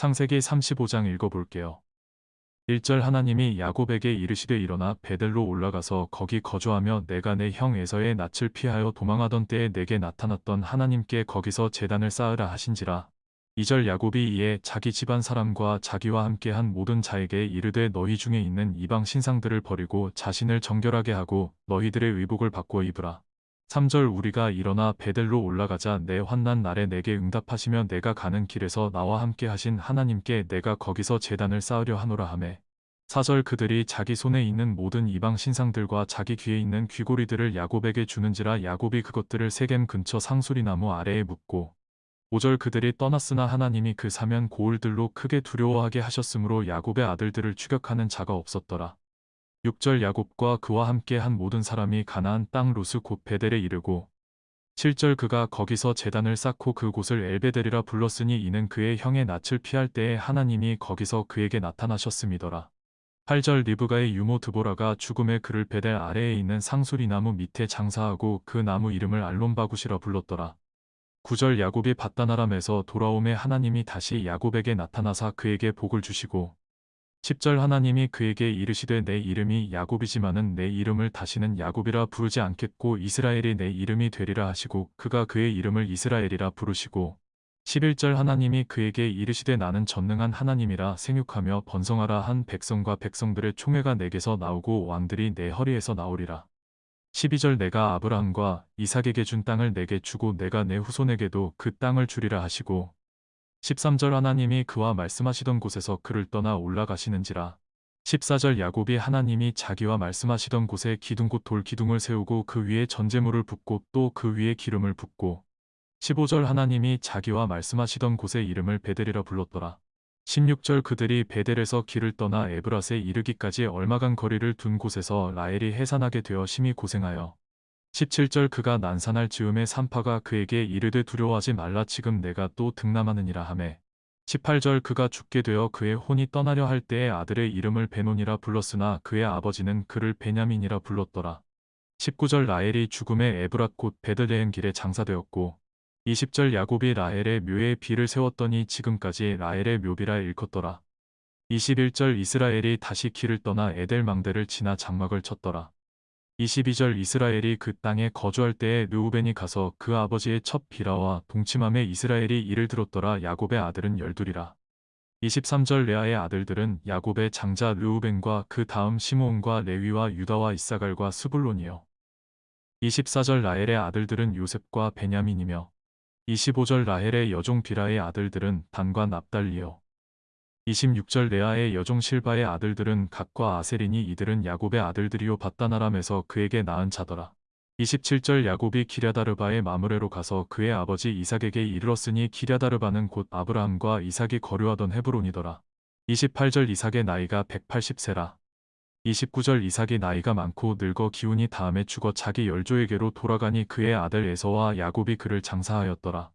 창세기 35장 읽어볼게요. 1절 하나님이 야곱에게 이르시되 일어나 베델로 올라가서 거기 거주하며 내가 내 형 에서의 낯을 피하여 도망하던 때에 내게 나타났던 하나님께 거기서 재단을 쌓으라 하신지라. 2절 야곱이 이에 자기 집안 사람과 자기와 함께한 모든 자에게 이르되 너희 중에 있는 이방 신상들을 버리고 자신을 정결하게 하고 너희들의 의복을 바꾸어 입으라. 3절 우리가 일어나 베델로 올라가자 내 환난 날에 내게 응답하시며 내가 가는 길에서 나와 함께 하신 하나님께 내가 거기서 재단을 쌓으려 하노라 하매 4절 그들이 자기 손에 있는 모든 이방 신상들과 자기 귀에 있는 귀고리들을 야곱에게 주는지라 야곱이 그것들을 세겜 근처 상수리나무 아래에 묻고 5절 그들이 떠났으나 하나님이 그 사면 고을들로 크게 두려워하게 하셨으므로 야곱의 아들들을 추격하는 자가 없었더라. 6절 야곱과 그와 함께 한 모든 사람이 가나안 땅 루스 곧 베델에 이르고 7절 그가 거기서 제단을 쌓고 그곳을 엘베델이라 불렀으니 이는 그의 형의 낯을 피할 때에 하나님이 거기서 그에게 나타나셨음이더라. 8절 리브가의 유모 드보라가 죽음의 그를 베델 아래에 있는 상수리나무 밑에 장사하고 그 나무 이름을 알론바굿이라 불렀더라. 9절 야곱이 바다나람에서 돌아오매 하나님이 다시 야곱에게 나타나사 그에게 복을 주시고 10절 하나님이 그에게 이르시되 내 이름이 야곱이지만은 내 이름을 다시는 야곱이라 부르지 않겠고 이스라엘이 내 이름이 되리라 하시고 그가 그의 이름을 이스라엘이라 부르시고 11절 하나님이 그에게 이르시되 나는 전능한 하나님이라 생육하며 번성하라 한 백성과 백성들의 총회가 내게서 나오고 왕들이 내 허리에서 나오리라. 12절 내가 아브라함과 이삭에게 준 땅을 내게 주고 내가 내 후손에게도 그 땅을 주리라 하시고 13절 하나님이 그와 말씀하시던 곳에서 그를 떠나 올라가시는지라 14절 야곱이 하나님이 자기와 말씀하시던 곳에 기둥곧 돌 기둥을 세우고 그 위에 전제물을 붓고 또 그 위에 기름을 붓고 15절 하나님이 자기와 말씀하시던 곳의 이름을 베델이라 불렀더라. 16절 그들이 베델에서 길을 떠나 에브라스에 이르기까지 얼마간 거리를 둔 곳에서 라헬이 해산하게 되어 심히 고생하여 17절 그가 난산할 즈음에 산파가 그에게 이르되 두려워하지 말라 지금 내가 또 등남하느니라 하매 18절 그가 죽게 되어 그의 혼이 떠나려 할 때에 아들의 이름을 베논이라 불렀으나 그의 아버지는 그를 베냐민이라 불렀더라. 19절 라헬이 죽음의 에브랏 곧 베들레헴 길에 장사되었고 20절 야곱이 라헬의 묘에 비를 세웠더니 지금까지 라헬의 묘비라 일컫더라. 21절 이스라엘이 다시 길을 떠나 에델 망대를 지나 장막을 쳤더라. 22절 이스라엘이 그 땅에 거주할 때에 르우벤이 가서 그 아버지의 첫 비라와 동침함에 이스라엘이 이를 들었더라 야곱의 아들은 열둘이라. 23절 레아의 아들들은 야곱의 장자 르우벤과 그 다음 시므온과 레위와 유다와 이사갈과 스불론이요. 24절 라헬의 아들들은 요셉과 베냐민이며 25절 라헬의 여종 비라의 아들들은 단과 납달리요. 26절 레아의 여종 실바의 아들들은 각과 아세리니 이들은 야곱의 아들들이요 바다나람에서 그에게 낳은 자더라. 27절 야곱이 기랴다르바의 마므레로 가서 그의 아버지 이삭에게 이르렀으니 기랴다르바는 곧 아브라함과 이삭이 거류하던 헤브론이더라. 28절 이삭의 나이가 180세라. 29절 이삭이 나이가 많고 늙어 기운이 다음에 죽어 자기 열조에게로 돌아가니 그의 아들 에서와 야곱이 그를 장사하였더라.